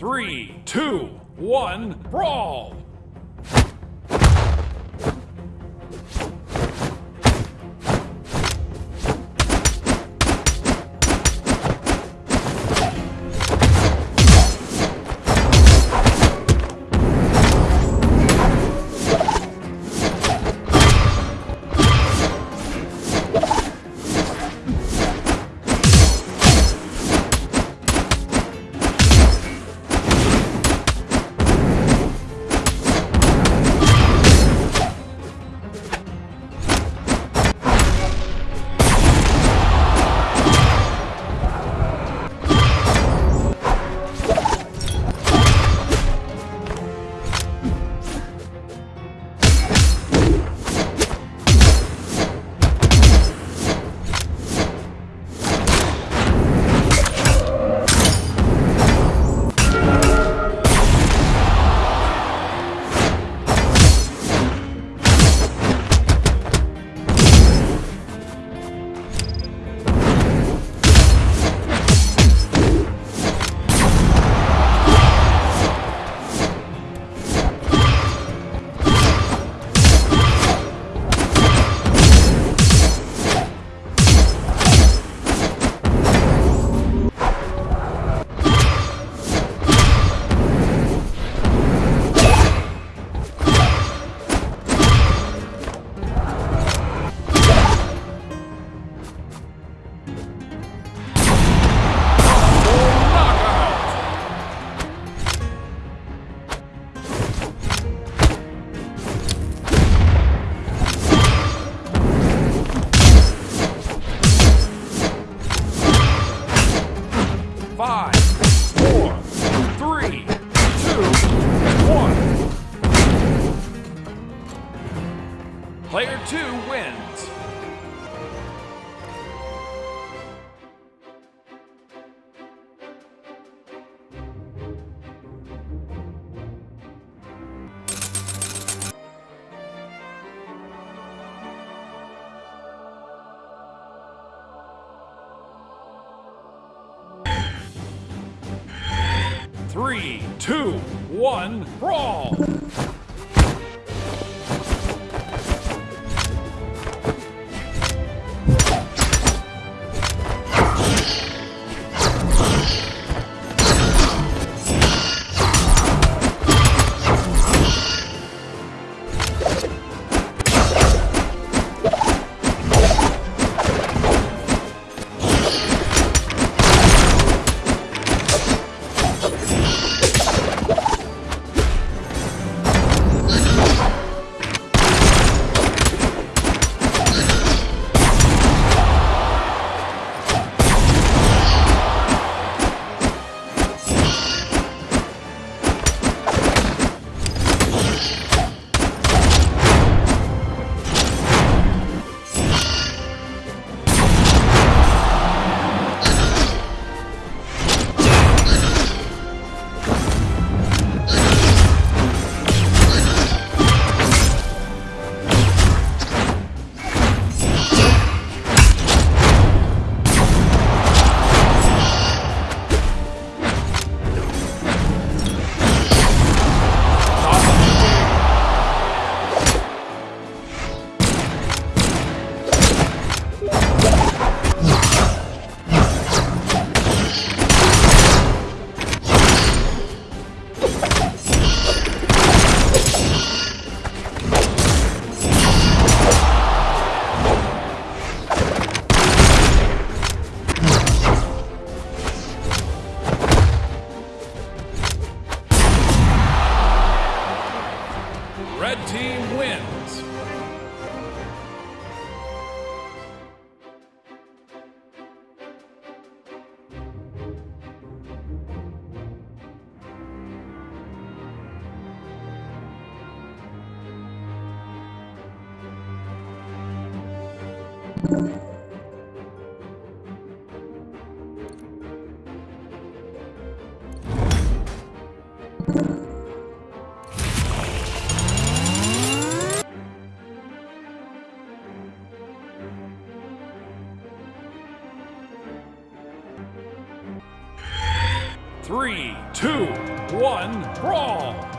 Three, two, one, brawl! Three, two, one, brawl! Three, two, one, brawl!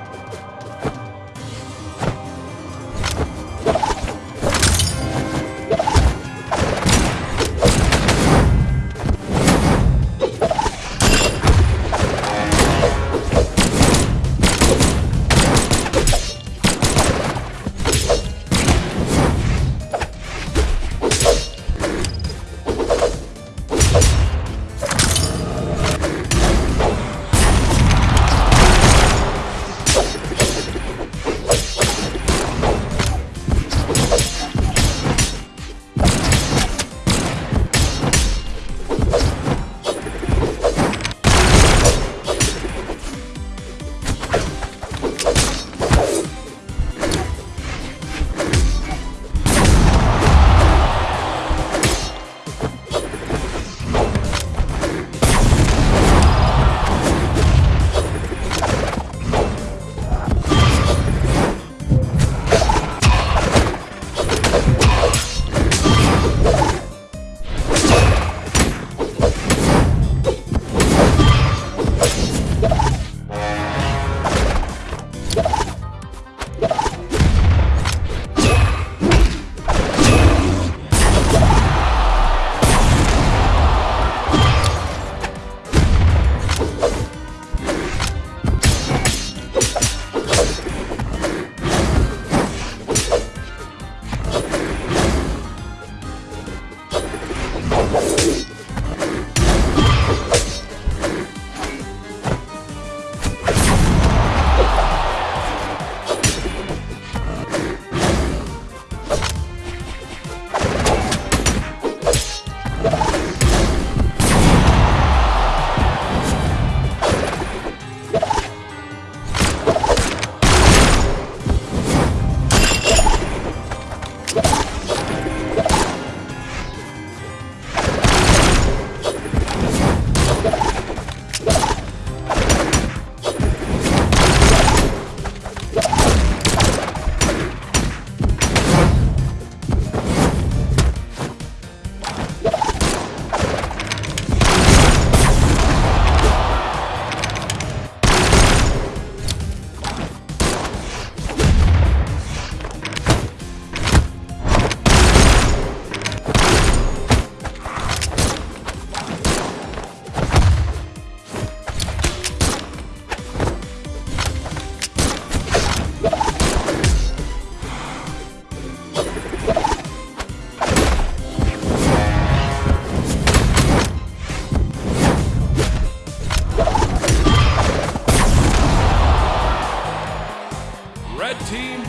Team.